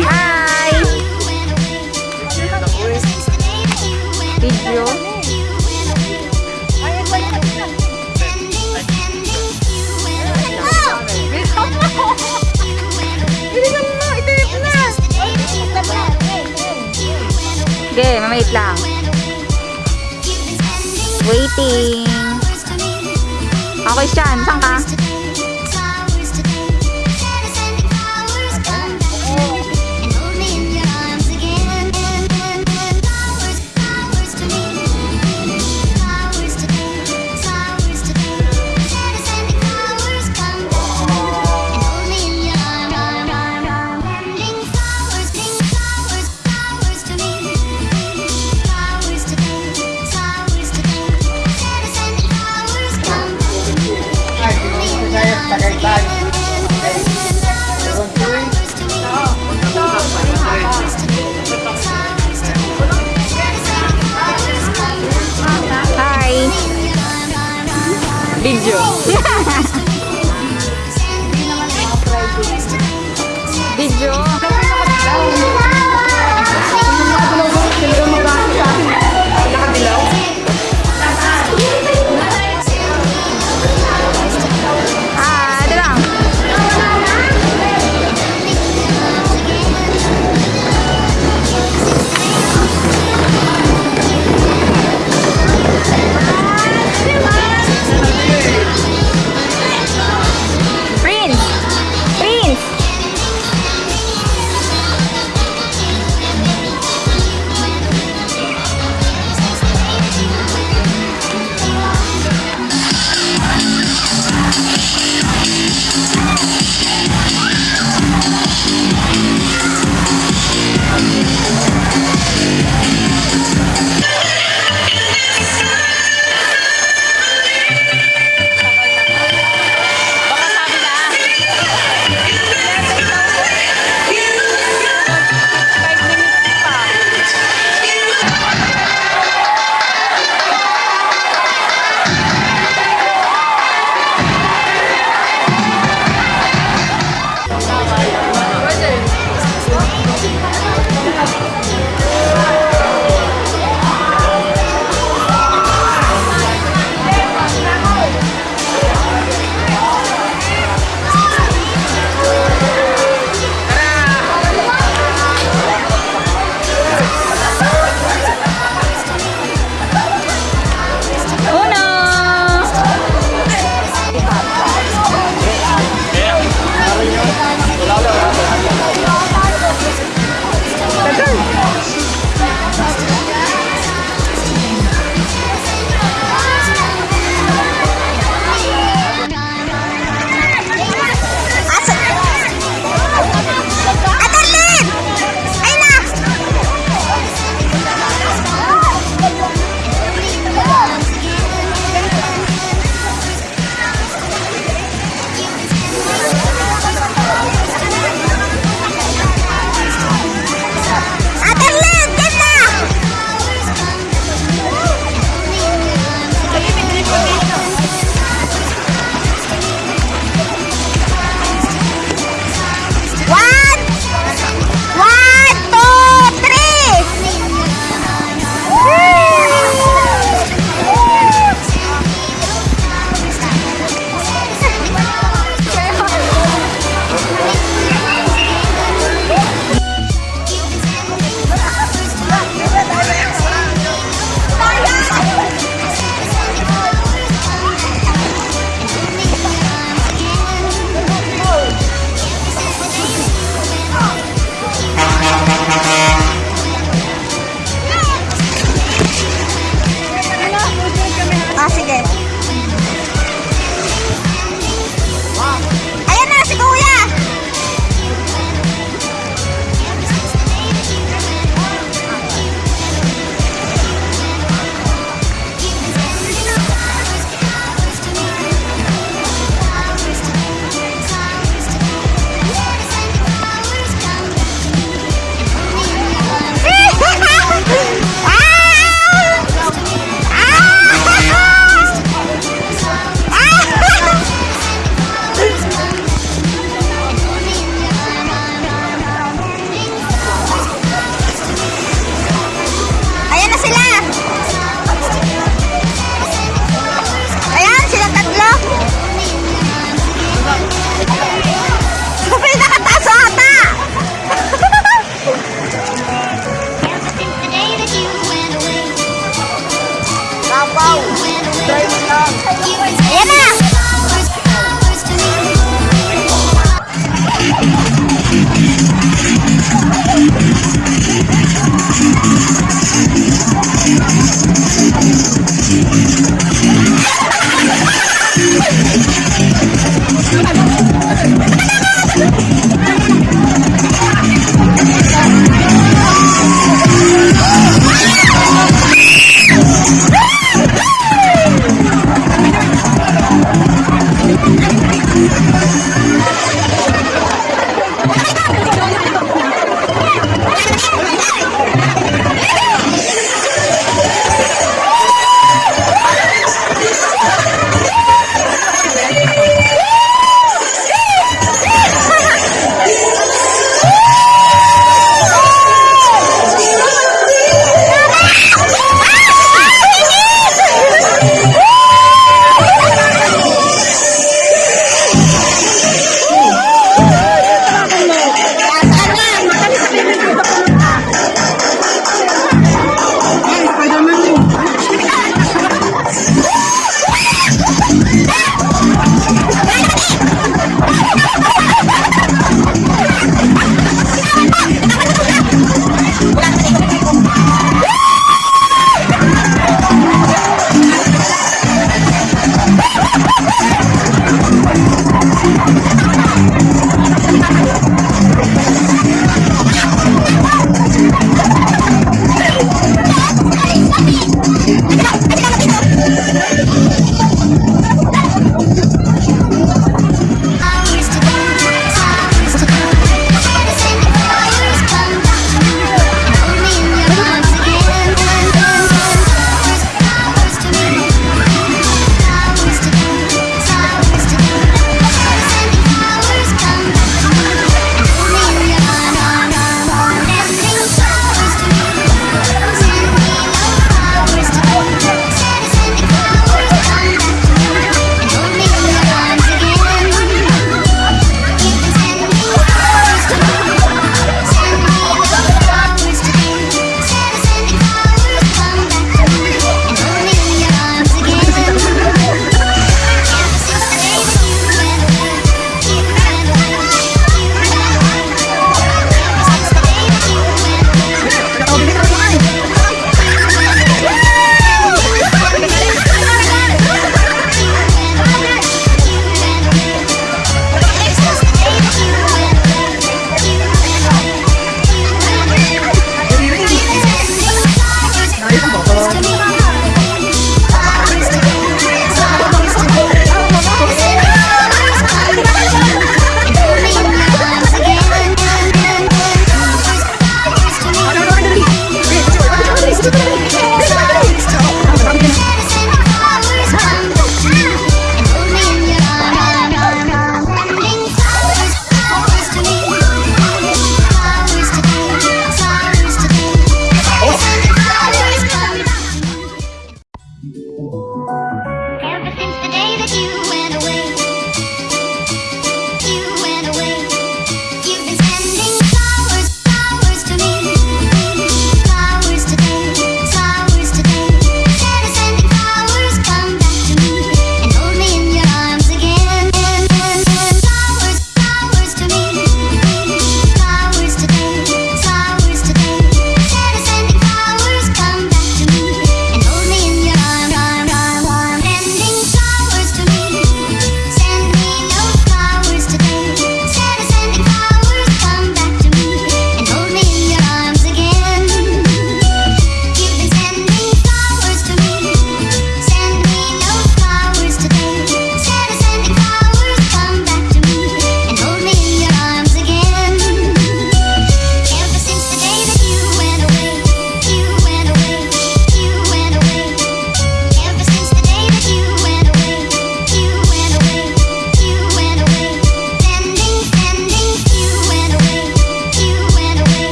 Hi! Video. Okay, mamait lang. Waiting. Okay, Sean. Saan ka? Ayan na!